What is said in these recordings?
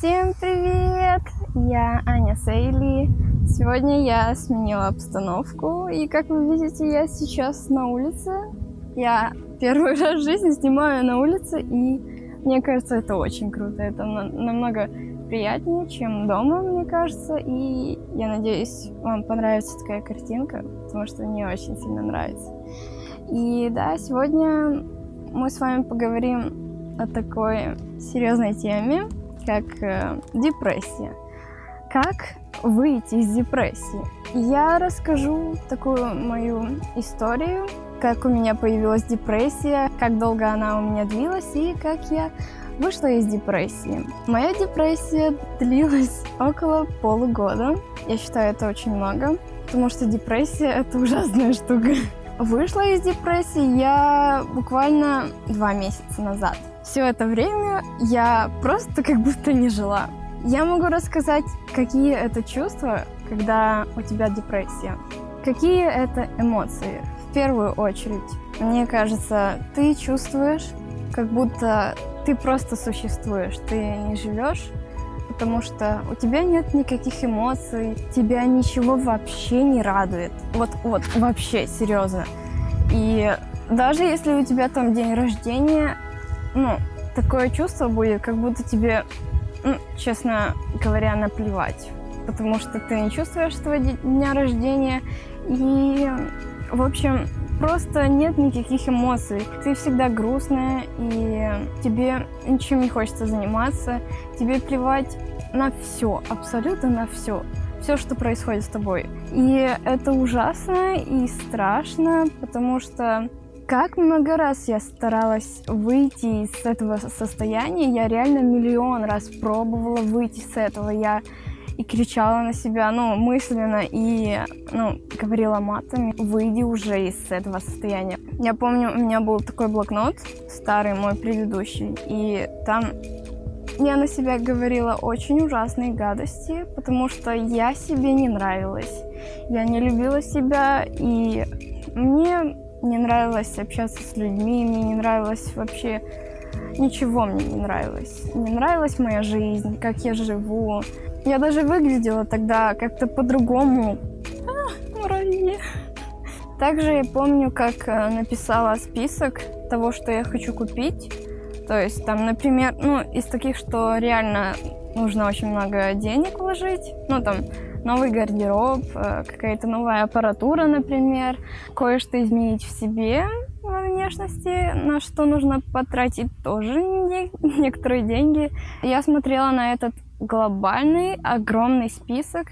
Всем привет! Я Аня Сейли. Сегодня я сменила обстановку, и как вы видите, я сейчас на улице. Я первый раз в жизни снимаю на улице, и мне кажется, это очень круто. Это намного приятнее, чем дома, мне кажется, и я надеюсь, вам понравится такая картинка, потому что мне очень сильно нравится. И да, сегодня мы с вами поговорим о такой серьезной теме, как э, депрессия. Как выйти из депрессии? Я расскажу такую мою историю, как у меня появилась депрессия, как долго она у меня длилась и как я вышла из депрессии. Моя депрессия длилась около полугода. Я считаю, это очень много, потому что депрессия — это ужасная штука. Вышла из депрессии я буквально два месяца назад. Все это время я просто как будто не жила. Я могу рассказать, какие это чувства, когда у тебя депрессия. Какие это эмоции? В первую очередь, мне кажется, ты чувствуешь, как будто ты просто существуешь, ты не живешь, потому что у тебя нет никаких эмоций, тебя ничего вообще не радует. Вот, вот, вообще, серьезно. И даже если у тебя там день рождения, ну, такое чувство будет, как будто тебе, ну, честно говоря, наплевать. Потому что ты не чувствуешь своего дня рождения. И, в общем, просто нет никаких эмоций. Ты всегда грустная, и тебе ничем не хочется заниматься. Тебе плевать на все, абсолютно на все. Все, что происходит с тобой. И это ужасно и страшно, потому что как много раз я старалась выйти из этого состояния, я реально миллион раз пробовала выйти с этого. Я и кричала на себя, ну, мысленно, и, ну, говорила матами, выйди уже из этого состояния. Я помню, у меня был такой блокнот, старый мой предыдущий, и там я на себя говорила очень ужасные гадости, потому что я себе не нравилась. Я не любила себя, и мне не нравилось общаться с людьми, мне не нравилось вообще... Ничего мне не нравилось. Не нравилась моя жизнь, как я живу. Я даже выглядела тогда как-то по-другому. А. Также я помню, как э, написала список того, что я хочу купить. То есть там, например, ну, из таких, что реально нужно очень много денег вложить. Ну, там, новый гардероб, э, какая-то новая аппаратура, например, кое-что изменить в себе во внешности, на что нужно потратить тоже некоторые деньги. Я смотрела на этот глобальный, огромный список,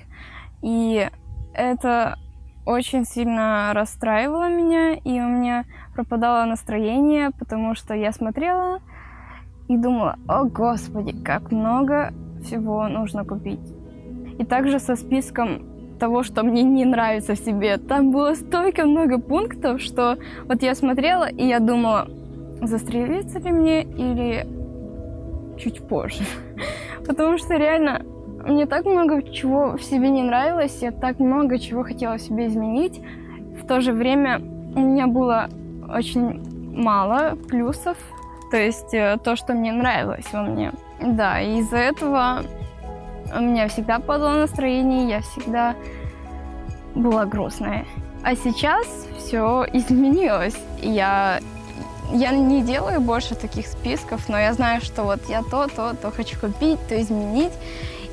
и это очень сильно расстраивало меня, и у меня пропадало настроение, потому что я смотрела и думала, о господи, как много всего нужно купить. И также со списком того, что мне не нравится в себе. Там было столько много пунктов, что вот я смотрела, и я думала, застрелиться ли мне или чуть позже. Потому что реально мне так много чего в себе не нравилось, я так много чего хотела в себе изменить. В то же время у меня было очень мало плюсов, то есть э, то, что мне нравилось во мне. Да, и из-за этого у меня всегда падало настроение, я всегда была грустная. А сейчас все изменилось. Я, я не делаю больше таких списков, но я знаю, что вот я то, то, то хочу купить, то изменить.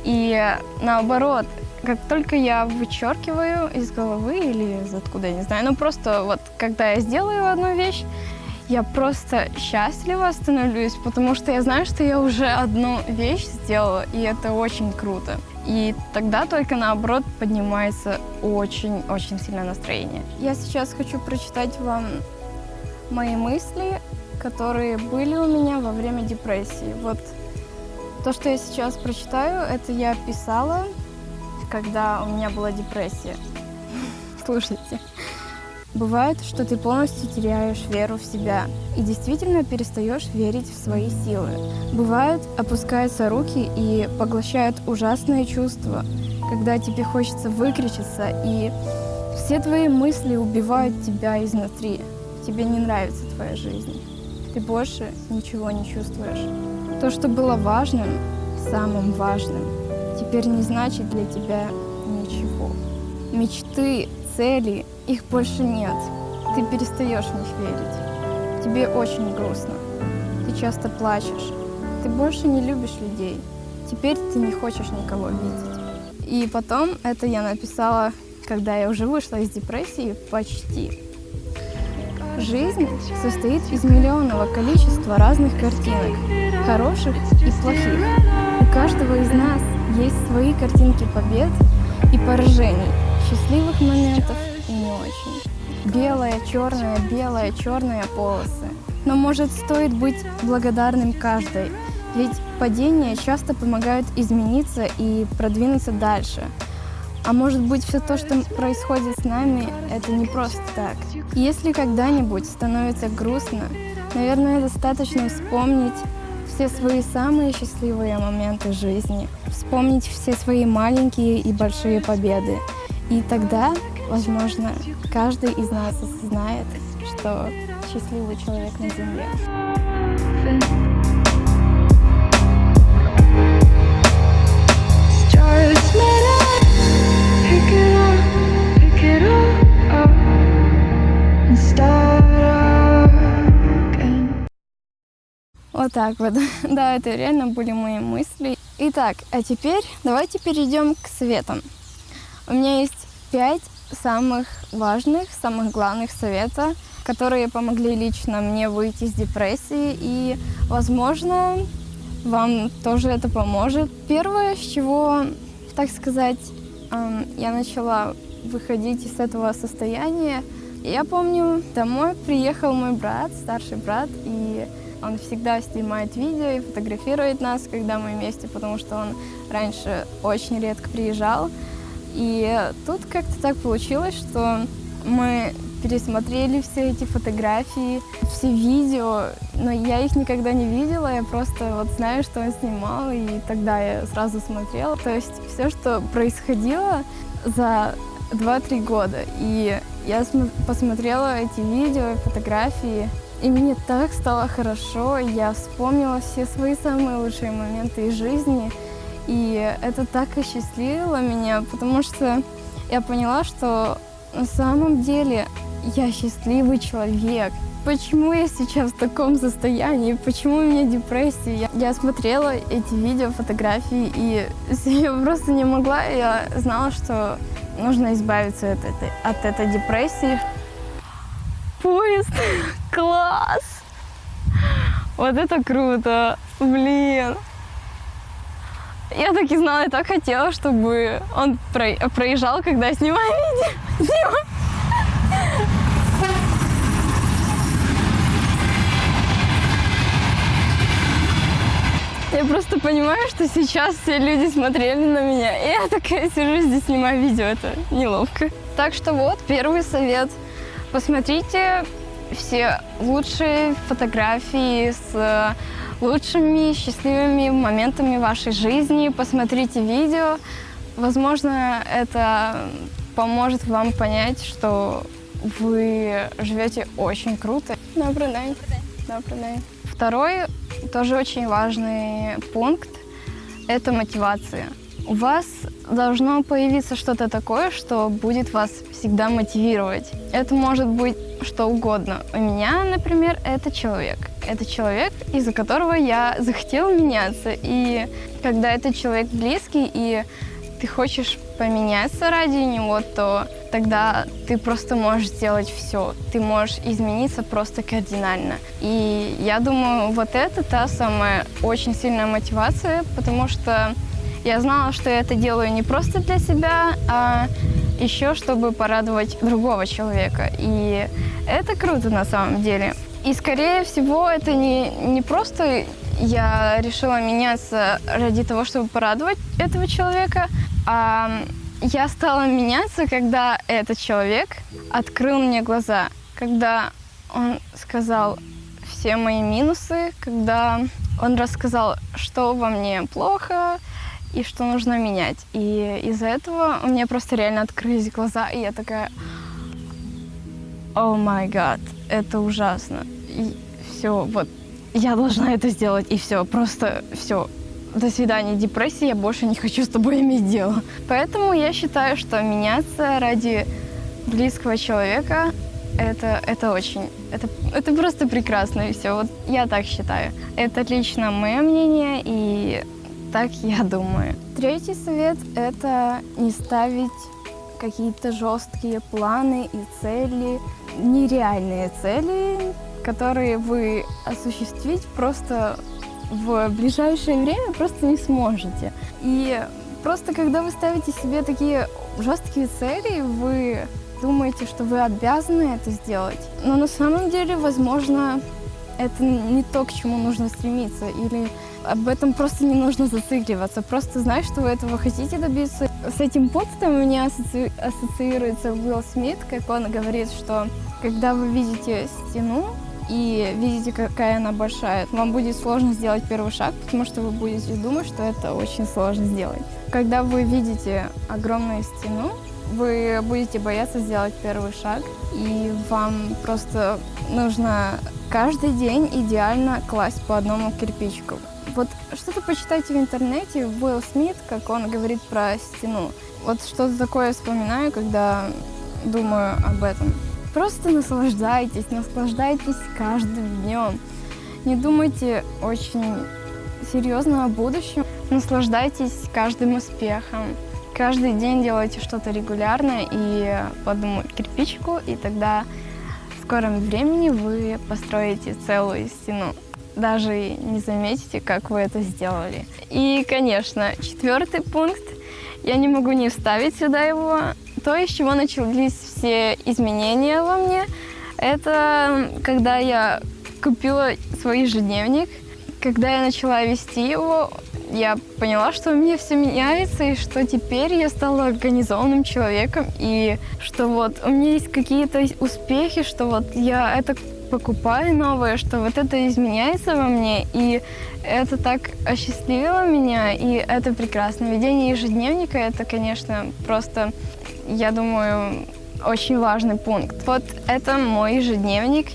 И наоборот, как только я вычеркиваю из головы или из откуда, я не знаю, ну просто вот когда я сделаю одну вещь, я просто счастлива становлюсь, потому что я знаю, что я уже одну вещь сделала, и это очень круто. И тогда только наоборот поднимается очень-очень сильное настроение. Я сейчас хочу прочитать вам мои мысли, которые были у меня во время депрессии. Вот то, что я сейчас прочитаю, это я писала, когда у меня была депрессия. Слушайте. Бывает, что ты полностью теряешь веру в себя и действительно перестаешь верить в свои силы. Бывает, опускаются руки и поглощают ужасные чувства, когда тебе хочется выкричиться, и все твои мысли убивают тебя изнутри. Тебе не нравится твоя жизнь. Ты больше ничего не чувствуешь. То, что было важным, самым важным, теперь не значит для тебя ничего. Мечты, цели, их больше нет. Ты перестаешь в них верить. Тебе очень грустно. Ты часто плачешь. Ты больше не любишь людей. Теперь ты не хочешь никого видеть. И потом это я написала, когда я уже вышла из депрессии почти. Жизнь состоит из миллионного количества разных картинок, хороших и плохих. У каждого из нас есть свои картинки побед и поражений, счастливых моментов. Белая, черная, белая, черная полосы. Но может стоит быть благодарным каждой, ведь падения часто помогают измениться и продвинуться дальше. А может быть, все то, что происходит с нами, это не просто так. Если когда-нибудь становится грустно, наверное, достаточно вспомнить все свои самые счастливые моменты жизни, вспомнить все свои маленькие и большие победы. И тогда, возможно, каждый из нас осознает, что счастливый человек на Земле. Вот так вот. Да, это реально были мои мысли. Итак, а теперь давайте перейдем к советам. У меня есть пять самых важных, самых главных совета, которые помогли лично мне выйти из депрессии. И, возможно, вам тоже это поможет. Первое, с чего, так сказать, я начала выходить из этого состояния, я помню, домой приехал мой брат, старший брат, и он всегда снимает видео и фотографирует нас, когда мы вместе, потому что он раньше очень редко приезжал. И тут как-то так получилось, что мы пересмотрели все эти фотографии, все видео, но я их никогда не видела, я просто вот знаю, что он снимал, и тогда я сразу смотрела. То есть все, что происходило за 2-3 года. И я посмотрела эти видео фотографии, и мне так стало хорошо, я вспомнила все свои самые лучшие моменты из жизни, и это так осчастливило меня, потому что я поняла, что на самом деле я счастливый человек. Почему я сейчас в таком состоянии? Почему у меня депрессия? Я, я смотрела эти видео, фотографии, и я просто не могла. Я знала, что нужно избавиться от этой, от этой депрессии. Поезд! Класс! Вот это круто! Блин! Я так и знала, я так хотела, чтобы он проезжал, когда я снимаю видео. Я просто понимаю, что сейчас все люди смотрели на меня, и я такая сижу здесь, снимаю видео, это неловко. Так что вот, первый совет. Посмотрите все лучшие фотографии с лучшими счастливыми моментами вашей жизни, посмотрите видео. Возможно, это поможет вам понять, что вы живете очень круто. Добрый день. Добрый день. Второй, тоже очень важный пункт – это мотивация. У вас должно появиться что-то такое, что будет вас всегда мотивировать. Это может быть что угодно. У меня, например, это человек. Это человек, из-за которого я захотела меняться. И когда этот человек близкий, и ты хочешь поменяться ради него, то тогда ты просто можешь сделать все. Ты можешь измениться просто кардинально. И я думаю, вот это та самая очень сильная мотивация, потому что я знала, что я это делаю не просто для себя, а еще чтобы порадовать другого человека. И это круто на самом деле. И скорее всего это не, не просто я решила меняться ради того, чтобы порадовать этого человека, а я стала меняться, когда этот человек открыл мне глаза, когда он сказал все мои минусы, когда он рассказал, что во мне плохо и что нужно менять. И из-за этого у меня просто реально открылись глаза, и я такая, о май гад, это ужасно. И все, вот, я должна это сделать, и все, просто все, до свидания, депрессия, я больше не хочу с тобой иметь дело. Поэтому я считаю, что меняться ради близкого человека это, это очень, это, это просто прекрасно и все. Вот я так считаю. Это лично мое мнение и так я думаю. Третий совет – это не ставить какие-то жесткие планы и цели, нереальные цели, которые вы осуществить просто в ближайшее время просто не сможете. И просто когда вы ставите себе такие жесткие цели, вы думаете, что вы обязаны это сделать. Но на самом деле, возможно, это не то, к чему нужно стремиться. Или об этом просто не нужно зацикливаться. Просто знай, что вы этого хотите добиться. С этим пунктом у меня асоци... ассоциируется Уилл Смит, как он говорит, что когда вы видите стену, и видите, какая она большая, вам будет сложно сделать первый шаг, потому что вы будете думать, что это очень сложно сделать. Когда вы видите огромную стену, вы будете бояться сделать первый шаг, и вам просто нужно каждый день идеально класть по одному кирпичику. Вот что-то почитайте в интернете, Уилл Смит, как он говорит про стену. Вот что-то такое вспоминаю, когда думаю об этом. Просто наслаждайтесь, наслаждайтесь каждым днем. Не думайте очень серьезно о будущем. Наслаждайтесь каждым успехом. Каждый день делайте что-то регулярно и по одному кирпичику, и тогда скором времени вы построите целую стену. Даже не заметите, как вы это сделали. И, конечно, четвертый пункт. Я не могу не вставить сюда его. То, из чего начались все изменения во мне, это когда я купила свой ежедневник. Когда я начала вести его, я поняла, что у меня все меняется, и что теперь я стала организованным человеком, и что вот у меня есть какие-то успехи, что вот я это покупаю новое, что вот это изменяется во мне, и это так осчастливило меня, и это прекрасно. Ведение ежедневника – это, конечно, просто, я думаю, очень важный пункт. Вот это мой ежедневник,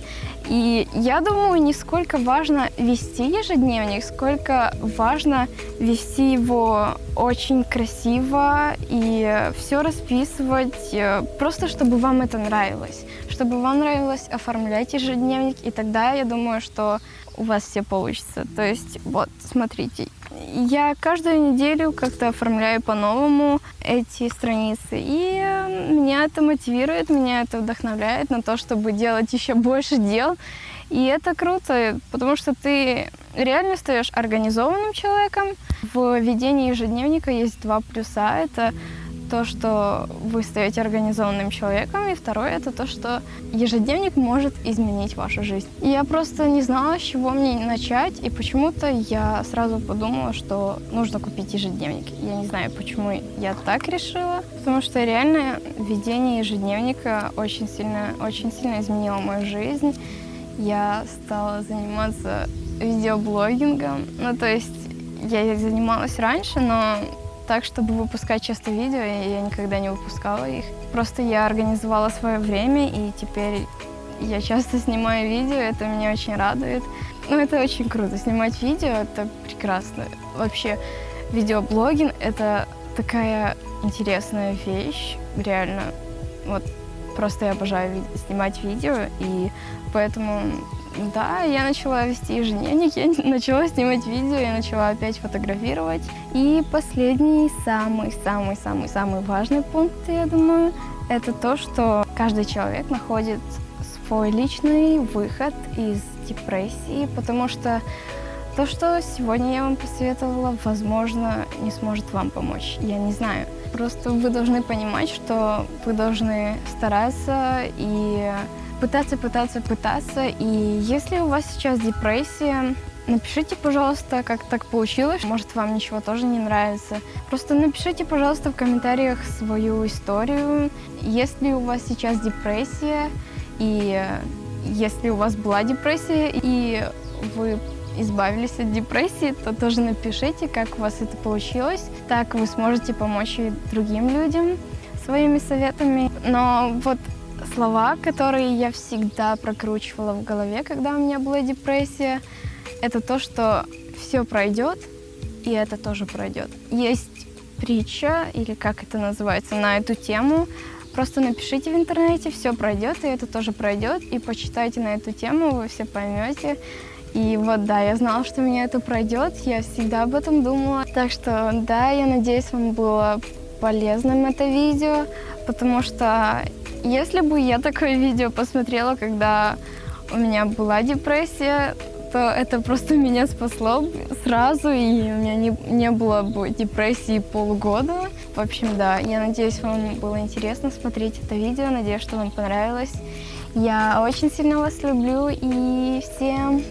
и я думаю, не сколько важно вести ежедневник, сколько важно вести его очень красиво и все расписывать, э, просто чтобы вам это нравилось. Чтобы вам нравилось оформлять ежедневник, и тогда я думаю, что у вас все получится. То есть, вот, смотрите, я каждую неделю как-то оформляю по-новому эти страницы, и э, меня это мотивирует, меня это вдохновляет на то, чтобы делать еще больше дел. И это круто, потому что ты реально стаешь организованным человеком. В ведении ежедневника есть два плюса. Это то, что вы стаете организованным человеком, и второе это то, что ежедневник может изменить вашу жизнь. Я просто не знала, с чего мне начать, и почему-то я сразу подумала, что нужно купить ежедневник. Я не знаю, почему я так решила, потому что реально ведение ежедневника очень сильно, очень сильно изменило мою жизнь. Я стала заниматься видеоблогингом, ну то есть я занималась раньше, но так, чтобы выпускать часто видео, я никогда не выпускала их. Просто я организовала свое время, и теперь я часто снимаю видео, это меня очень радует. Ну, это очень круто. Снимать видео — это прекрасно. Вообще, видеоблогинг — это такая интересная вещь, реально. Вот просто я обожаю снимать видео, и поэтому да, я начала вести ежедневник, я начала снимать видео, я начала опять фотографировать. И последний, самый-самый-самый-самый важный пункт, я думаю, это то, что каждый человек находит свой личный выход из депрессии, потому что то, что сегодня я вам посоветовала, возможно, не сможет вам помочь. Я не знаю. Просто вы должны понимать, что вы должны стараться и пытаться, пытаться, пытаться. И если у вас сейчас депрессия, напишите, пожалуйста, как так получилось. Может, вам ничего тоже не нравится. Просто напишите, пожалуйста, в комментариях свою историю. Если у вас сейчас депрессия, и если у вас была депрессия, и вы избавились от депрессии, то тоже напишите, как у вас это получилось. Так вы сможете помочь и другим людям своими советами. Но вот слова, которые я всегда прокручивала в голове, когда у меня была депрессия, это то, что все пройдет, и это тоже пройдет. Есть притча, или как это называется, на эту тему. Просто напишите в интернете, все пройдет, и это тоже пройдет, и почитайте на эту тему, вы все поймете. И вот, да, я знала, что у меня это пройдет, я всегда об этом думала. Так что, да, я надеюсь, вам было полезным это видео, потому что если бы я такое видео посмотрела, когда у меня была депрессия, то это просто меня спасло сразу, и у меня не, не было бы депрессии полгода. В общем, да, я надеюсь, вам было интересно смотреть это видео, надеюсь, что вам понравилось. Я очень сильно вас люблю, и всем